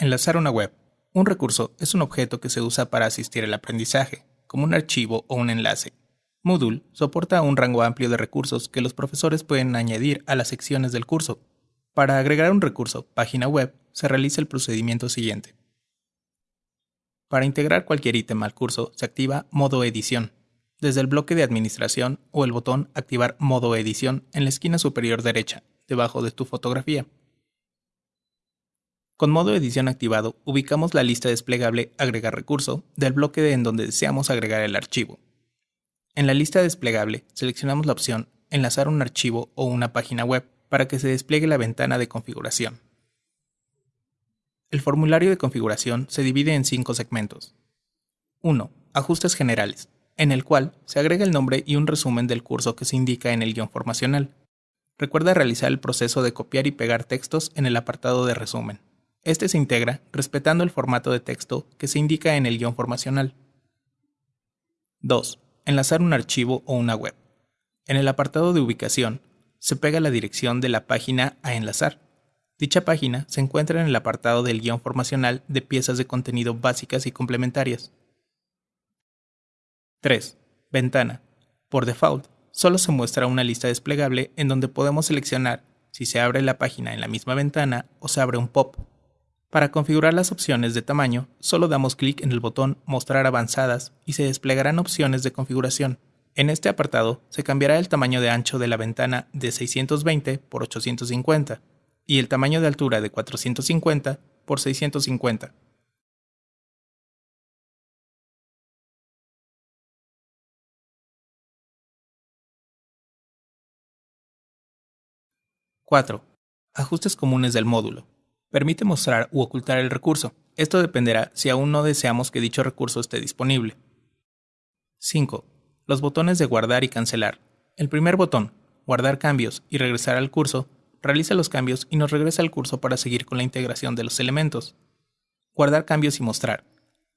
Enlazar una web. Un recurso es un objeto que se usa para asistir al aprendizaje, como un archivo o un enlace. Moodle soporta un rango amplio de recursos que los profesores pueden añadir a las secciones del curso. Para agregar un recurso página web, se realiza el procedimiento siguiente. Para integrar cualquier ítem al curso, se activa Modo Edición, desde el bloque de administración o el botón Activar Modo Edición en la esquina superior derecha, debajo de tu fotografía. Con modo edición activado, ubicamos la lista desplegable Agregar recurso del bloque en donde deseamos agregar el archivo. En la lista desplegable, seleccionamos la opción Enlazar un archivo o una página web para que se despliegue la ventana de configuración. El formulario de configuración se divide en cinco segmentos. 1. Ajustes generales, en el cual se agrega el nombre y un resumen del curso que se indica en el guion formacional. Recuerda realizar el proceso de copiar y pegar textos en el apartado de resumen. Este se integra respetando el formato de texto que se indica en el guion formacional. 2. Enlazar un archivo o una web. En el apartado de ubicación, se pega la dirección de la página a enlazar. Dicha página se encuentra en el apartado del guion formacional de piezas de contenido básicas y complementarias. 3. Ventana. Por default, solo se muestra una lista desplegable en donde podemos seleccionar si se abre la página en la misma ventana o se abre un pop. Para configurar las opciones de tamaño, solo damos clic en el botón Mostrar avanzadas y se desplegarán opciones de configuración. En este apartado se cambiará el tamaño de ancho de la ventana de 620 por 850 y el tamaño de altura de 450 por 650. 4. Ajustes comunes del módulo. Permite mostrar u ocultar el recurso. Esto dependerá si aún no deseamos que dicho recurso esté disponible. 5. Los botones de guardar y cancelar. El primer botón, guardar cambios y regresar al curso, realiza los cambios y nos regresa al curso para seguir con la integración de los elementos. Guardar cambios y mostrar.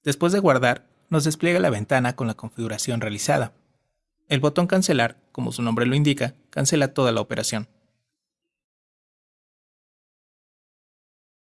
Después de guardar, nos despliega la ventana con la configuración realizada. El botón cancelar, como su nombre lo indica, cancela toda la operación.